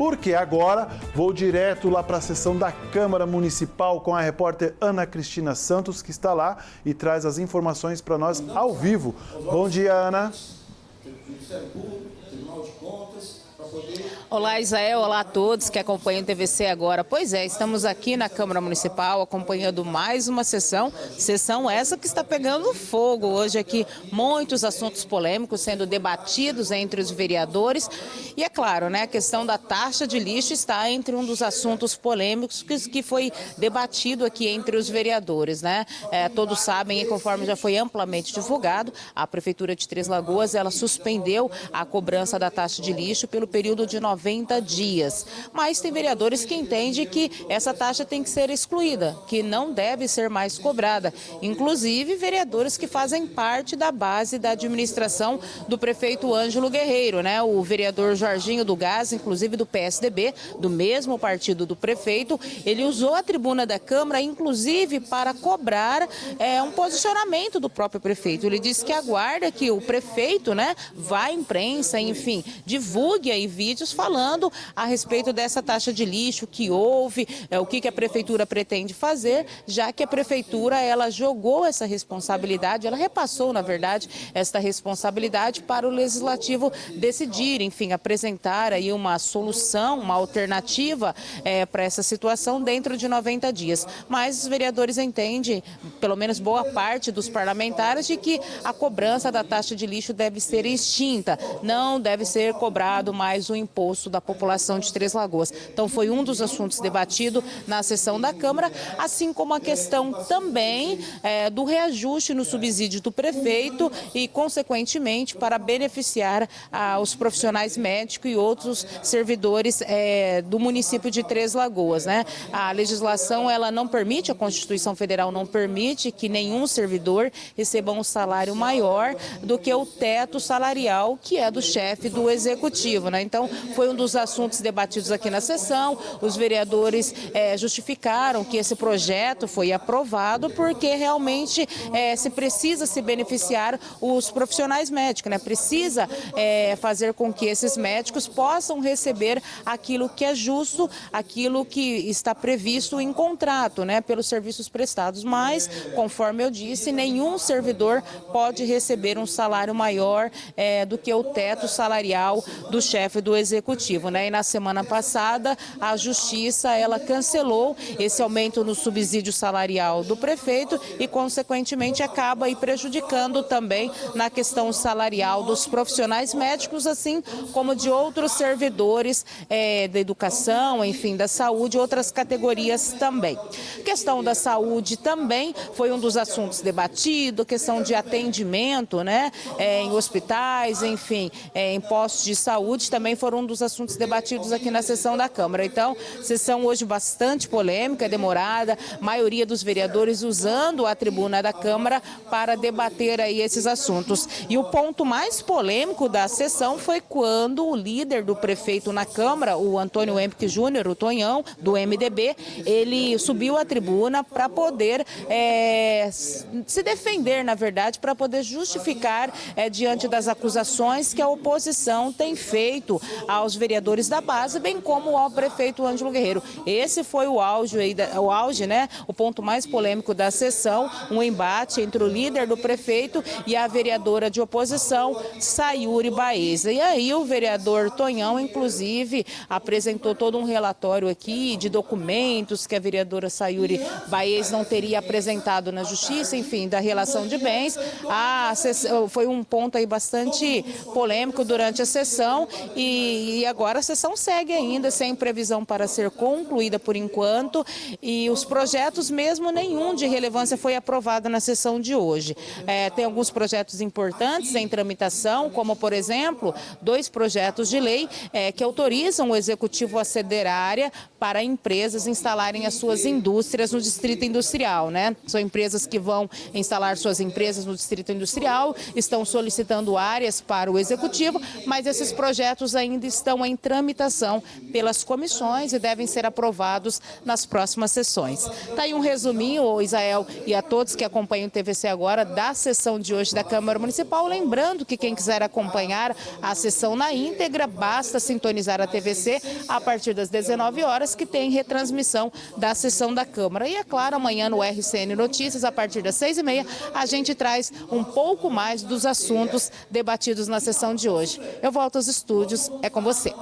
porque agora vou direto lá para a sessão da Câmara Municipal com a repórter Ana Cristina Santos, que está lá e traz as informações para nós ao vivo. Bom dia, Ana. Olá, Isael. Olá a todos que acompanham o TVC agora. Pois é, estamos aqui na Câmara Municipal acompanhando mais uma sessão. Sessão essa que está pegando fogo. Hoje aqui, muitos assuntos polêmicos sendo debatidos entre os vereadores. E é claro, né, a questão da taxa de lixo está entre um dos assuntos polêmicos que, foi debatido aqui entre os vereadores, né? É, todos sabem, e conforme já foi amplamente divulgado, a Prefeitura de Três Lagoas, ela suspendeu a cobrança da taxa de lixo pelo período de 90 90 dias. Mas tem vereadores que entendem que essa taxa tem que ser excluída, que não deve ser mais cobrada. Inclusive, vereadores que fazem parte da base da administração do prefeito Ângelo Guerreiro, né? O vereador Jorginho do Gás, inclusive do PSDB, do mesmo partido do prefeito, ele usou a tribuna da Câmara, inclusive, para cobrar é, um posicionamento do próprio prefeito. Ele disse que aguarda que o prefeito, né, vá à imprensa, enfim, divulgue aí vídeos falando a respeito dessa taxa de lixo que houve, é, o que, que a prefeitura pretende fazer, já que a prefeitura ela jogou essa responsabilidade, ela repassou, na verdade, esta responsabilidade para o legislativo decidir, enfim, apresentar aí uma solução, uma alternativa é, para essa situação dentro de 90 dias. Mas os vereadores entendem, pelo menos boa parte dos parlamentares, de que a cobrança da taxa de lixo deve ser extinta, não deve ser cobrado mais o imposto da população de Três Lagoas. Então foi um dos assuntos debatido na sessão da Câmara, assim como a questão também é, do reajuste no subsídio do prefeito e, consequentemente, para beneficiar ah, os profissionais médicos e outros servidores é, do município de Três Lagoas. Né? A legislação ela não permite, a Constituição Federal não permite que nenhum servidor receba um salário maior do que o teto salarial que é do chefe do executivo. Né? Então, foi um dos assuntos debatidos aqui na sessão. Os vereadores é, justificaram que esse projeto foi aprovado porque realmente é, se precisa se beneficiar os profissionais médicos, né? Precisa é, fazer com que esses médicos possam receber aquilo que é justo, aquilo que está previsto em contrato, né? Pelos serviços prestados. Mas, conforme eu disse, nenhum servidor pode receber um salário maior é, do que o teto salarial do chefe do executivo né? E na semana passada a Justiça ela cancelou esse aumento no subsídio salarial do prefeito e consequentemente acaba aí prejudicando também na questão salarial dos profissionais médicos, assim como de outros servidores é, da educação, enfim, da saúde, outras categorias também. Questão da saúde também foi um dos assuntos debatidos, questão de atendimento, né, é, em hospitais, enfim, é, em postos de saúde também foram um dos assuntos debatidos aqui na sessão da Câmara. Então, sessão hoje bastante polêmica, demorada, maioria dos vereadores usando a tribuna da Câmara para debater aí esses assuntos. E o ponto mais polêmico da sessão foi quando o líder do prefeito na Câmara, o Antônio Empique Júnior, o Tonhão, do MDB, ele subiu à tribuna para poder é, se defender, na verdade, para poder justificar é, diante das acusações que a oposição tem feito aos vereadores da base, bem como ao prefeito Ângelo Guerreiro. Esse foi o auge, aí, o auge, né? O ponto mais polêmico da sessão, um embate entre o líder do prefeito e a vereadora de oposição, Sayuri Baeza. E aí o vereador Tonhão, inclusive, apresentou todo um relatório aqui de documentos que a vereadora Sayuri Baez não teria apresentado na justiça, enfim, da relação de bens. A, foi um ponto aí bastante polêmico durante a sessão e, e agora a sessão segue ainda, sem previsão para ser concluída por enquanto, e os projetos, mesmo nenhum de relevância, foi aprovado na sessão de hoje. É, tem alguns projetos importantes em tramitação, como, por exemplo, dois projetos de lei é, que autorizam o Executivo a ceder área para empresas instalarem as suas indústrias no Distrito Industrial. Né? São empresas que vão instalar suas empresas no Distrito Industrial, estão solicitando áreas para o Executivo, mas esses projetos artigos ainda estão em tramitação pelas comissões e devem ser aprovados nas próximas sessões. Está aí um resuminho, Isael, e a todos que acompanham o TVC agora, da sessão de hoje da Câmara Municipal. Lembrando que quem quiser acompanhar a sessão na íntegra, basta sintonizar a TVC a partir das 19 horas, que tem retransmissão da sessão da Câmara. E é claro, amanhã no RCN Notícias, a partir das 6h30, a gente traz um pouco mais dos assuntos debatidos na sessão de hoje. Eu volto aos é com você.